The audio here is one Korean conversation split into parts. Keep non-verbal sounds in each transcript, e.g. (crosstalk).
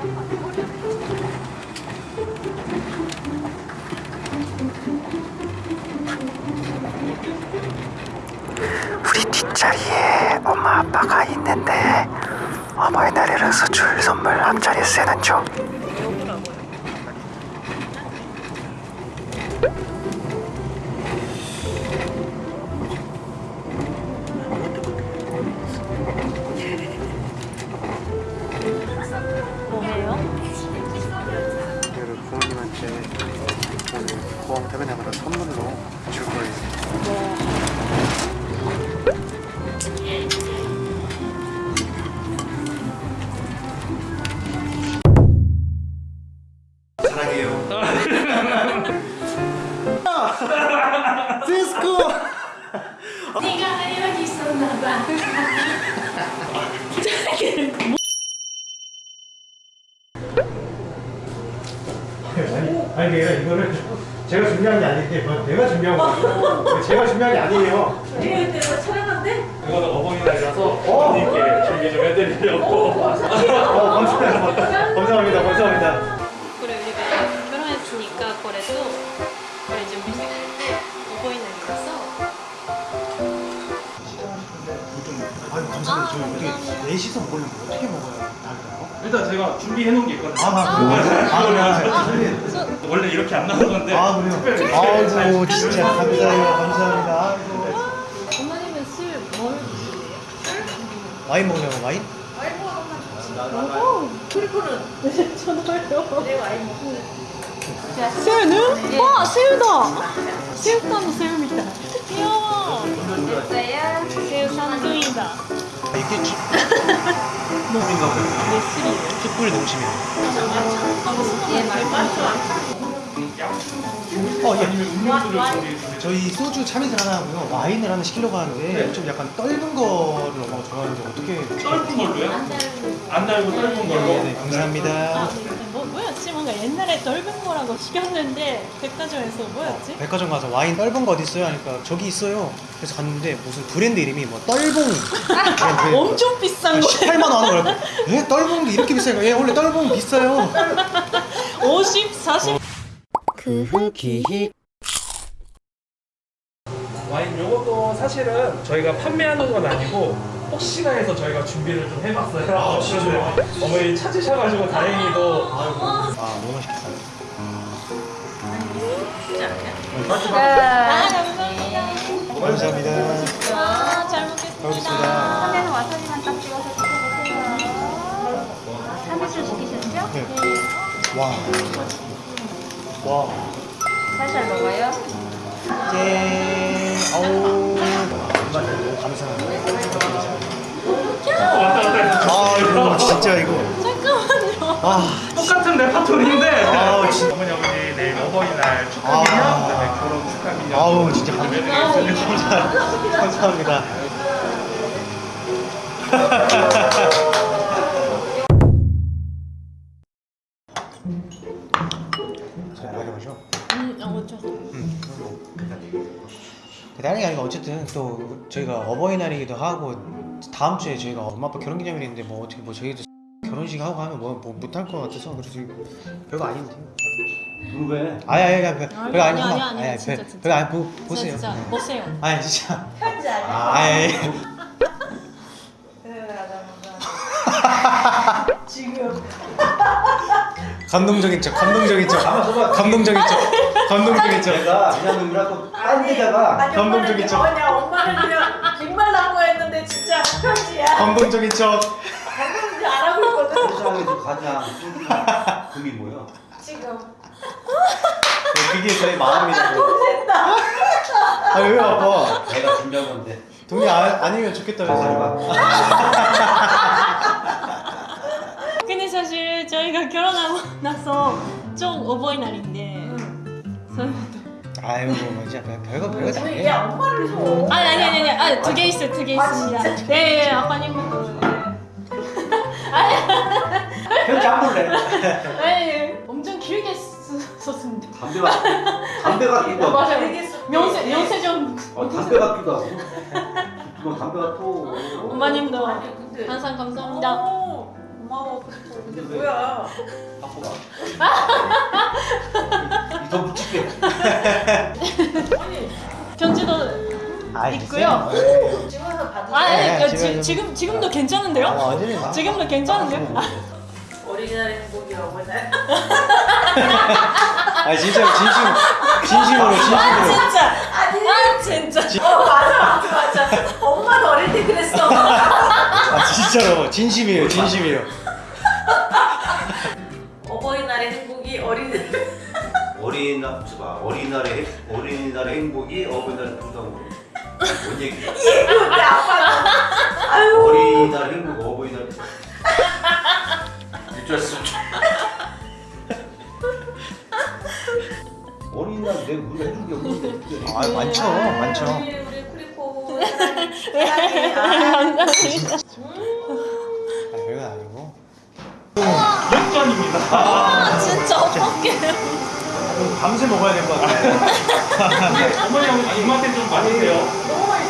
우리 뒷자리에 엄마 아빠가 있는데 어버이날이라서 줄 선물 앞자리에 쓰는 중 퇴근하마다 선물로 줄 거예요. 네가 여기 있었나 봐. 아니, 아니 내가 이거를 제가 준비한 게 아닌데 뭐 내가 준비한 거예요. 제가 준비한 게 아니에요. (laughs) (laughs) 이거는 어버이날이라서 어머님께 준비 좀 해드리려고 어, (laughs) 감사합니다. 감사합니다. 감사합니다. 그래 우리가 결혼했으니까 그래도 저희 어떻게 넷이서 먹으려면 어떻게 먹어야 할까요? 일단 제가 준비해 놓은 게 있거든요 아, 그래요? 아, 그래요? 원래 이렇게 안 나오는 건데 아, 그래요? 특별히 아이고, 진짜 감사해요. 감사합니다. 어머님은 술뭘 드세요? 와인 먹냐고, 와인? 새우는? (laughs) 와 새우다! 새우깡 새우입니다 이게 치, 네 술이에요 숯불. 예 말고 어, 예. 저희 소주 참이슬 하나 하고요. 와인을 하나 시키려고 하는데 좀 약간 떫은 거를 엄마가 좋아하는데 어떻게. 짧은 걸로요? 안 달고 짧은 걸로 네, 감사합니다. 뭔가 옛날에 넓은 거라고 시켰는데 백화점에서 뭐였지? 백화점 가서 와인 떫은 거 어디 있어요? 하니까 저기 있어요. 그래서 갔는데 무슨 브랜드 이름이 뭐 떫봉. (laughs) 엄청 비싼 거 18만 원 하는 거라고. 예? 떫봉도 이렇게 비싸요? 예, 원래 떫봉 비싸요. 50, 40 기희. 와인 요것도 사실은 저희가 판매하는 건 아니고 혹시나 해서 저희가 준비를 좀 해봤어요 아, 진짜요? (laughs) 어머니 찾으셔가지고 다행히도 아, 너무 맛있겠다. 아, 감사합니다. 감사합니다. 아, 잘잘 먹겠습니다. 선배는 와사비만 딱 찍어서 드셔보세요. 서비스 시키셨죠? 네. 와. 와. 살살 먹어요. 짠. 아우. 너무 감사합니다. 아이고 진짜 이거. 잠깐만요. 아, 똑같은 레파토리인데 아우, 진짜. 어머니 아버지 내일 어버이날 축하 아. 그다음에 결혼 축하 기념 아우 진짜 감사합니다. 감사합니다. 자, 이렇게 마셔. 음, 아, 어쩌서. 다른 게 아니고 어쨌든 또 저희가 어버이날이기도 하고 다음 주에 저희가 엄마 아빠 결혼기념일이 있는데 뭐 어떻게 뭐 저희도 결혼식 하고 하면 뭐, 뭐 못할 것 같아서 그래서 지금 별거 아닌데. 왜? 아니 아니 아니 별- 별거 아니, 아니, 아니, 진짜, 별- 진짜. 별거 아니 보, 보세요. 진짜, 네. 보세요. 아니 진짜. 아니. (laughs) 감동적인 척, 감동적인 척, 감동적인 척, 감동적인 척. 내가 그냥 놈이라고 딴 데다가 감동적인 척, 뭐냐 엄마는 그냥 빅말 나고 했는데 진짜 편지야 감동적인 척. 방금 안 하고 있거든 세상에서 가장 금이 뭐야? 지금 그게 저희 마음이라고. 아왜 아파? 내가 준비한 건데 돈이 아, 아니면 좋겠다면서요. 근데 사실 저희가 결혼하고 나서 좀 어버이날인데 아유, 뭐 진짜 별- 별거 별거 다 해. 얘 엄마를 줘 아니 아니 아니 아니 아니 두개 있어요 두개 아, 있습니다. 네, 네 아빠님은 편지 안 볼래? 네 엄청 길게 쓰- 썼습니다. 담배가 담배 같기도 하고 맞아요. 되게 명세 명세 좀 어, 담배 같기도 하고 뭐 담배 같고 근데 항상 감사합니다. 어, 고마워. 근데 뭐야? 갖고 가. 이더 붙일게. 아니 편지도 아, 있고요. 찍어서 받으세요. 아, 네, 네, 지금- 지, 지금 지금도 괜찮은데요? 아, 완전히 나- 지금도 괜찮은데요? 아, 어린이날 행복이라고 해. (laughs) 아 진짜 진심 진심으로 진심으로 진짜. 아니 아 진짜. 어 맞아 맞아 맞아. 엄마도 어릴 때 그랬어. 아 진짜로 진심이에요 진심이에요 어버이날의 행복이 어린이. 어린이날 봐. 어린이날의 행- 어린이날의 행복이 어버이날 부담으로. 뭔 얘기야? 근데 아빠는 아유. 어린이날 행복 어버이날. 일주일씩. 어린이날 내가 우리가 해준 게 없는데. 아 많죠 많죠 우리 우리 쿠리코 사랑해. 아. 아 별건 아니고 역전입니다. 아 진짜 어떡해. 밤새 먹어야 될 것 같아요 (laughs) 어머니 형 입맛에 좀. 너무 맛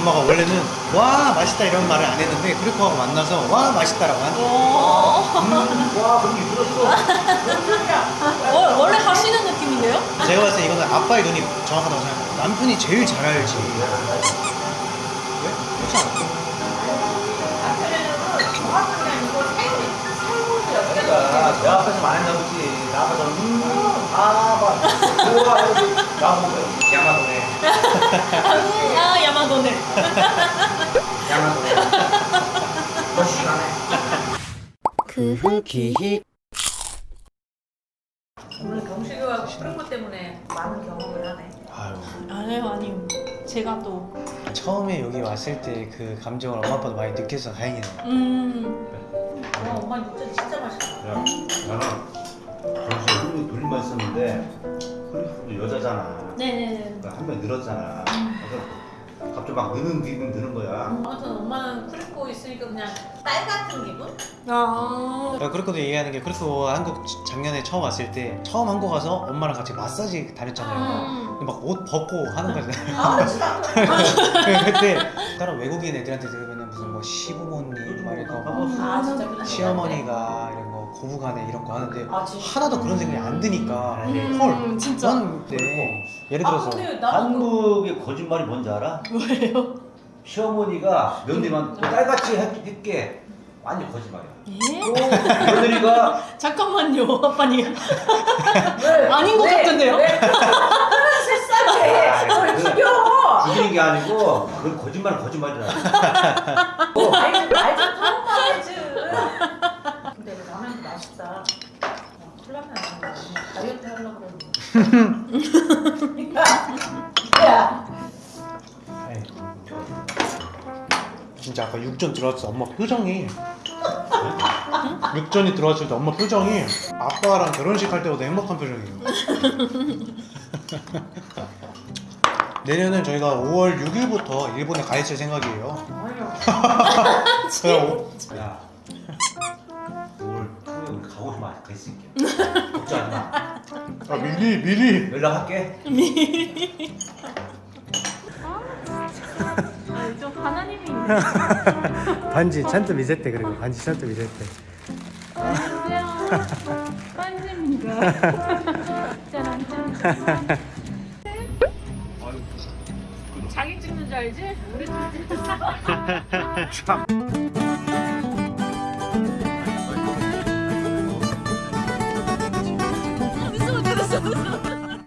엄마가 원래는 와 맛있다 이런 말을 안 했는데 크리코하고 만나서 와 맛있다라고 하는 오. 와 그런 게 들었어. 어, 원래 하시는 느낌인데요? 제가 봤을 때 이거는 아빠의 눈이 정확하다고 생각해요 남편이 제일 잘 알지 왜? 그렇지 않아? 그러니까 내 앞에서 많이 나오지. 나 앞에서 음아막 뭐가 나보고 양아도네. 아, 야마도네. 양아도네. 너 시간에. 그 오늘 경식이와 프로코 때문에 많은 경험을 하네. 아유 아니요, 아니요. 제가 또, 처음에 여기 왔을 때 그 감정을 엄마 아빠도 많이 느껴서 다행이네요 음, 와 엄마 육전 진짜 맛있다. 야, 나는 벌써 흥이 돌림만 있었는데 흐리도 여자잖아. 네네네. 그러니까 한 명 늘었잖아. 그래서 갑자기 막 느는 기분 드는 거야. 아무튼 엄마는 프리코 있으니까 그냥 딸 같은 기분? 아, 내가 그렇게도 얘기하는 게 그래서 한국 작년에 처음 왔을 때 처음 한국 와서 엄마랑 같이 마사지 다녔잖아요 음. 막 옷 벗고 하는 거잖아요 아무렇지도 않아. 그때 다른 외국인 애들한테 들으면 무슨 뭐 시부모님 막 이런 거 아 진짜 시어머니가 이런 거 고부간에 이런 거 하는데 아. 하나도 그런 생각이 안 드니까 음, 헐 진짜. 나는 그때 예를 아 들어서 근데 나도 그- 한국의 거짓말이 뭔지 알아? 뭐예요? 시어머니가 며느리만 딸같이 했- 했게 완전 거짓말이야. 예? 며느리가 (laughs) 잠깐만요, 아빠님. 왜? (laughs) 아닌 것 왜? 같은데요? (laughs) 죽여? 죽이는 게 아니고 그건 거짓말은 거짓말이라. 아이 말좀 처음 말해지. 맛있다. 콜라면 안 다이어트 하려고. 야. (laughs) 진짜 아까 육전 들어왔을 때 엄마 표정이. 육전이 들어왔을 때 엄마 표정이 아빠랑 결혼식 할 때보다 행복한 표정이에요. (laughs) 내년은 저희가 5월 6일부터 일본에 가 있을 생각이에요. 오- (laughs) 야, 오늘 토요일 가고 싶으면 가 있을게. (laughs) 걱정하지 마. 아 미리 미리 연락할게. 아, 좀 하나님이. 반지 찬스 미세대 그리고 반지 찬스 미세대 안녕하세요. 반지입니다. 짜란, 짠. 자기 찍는 줄 알지? 우리 찍는 줄 알지?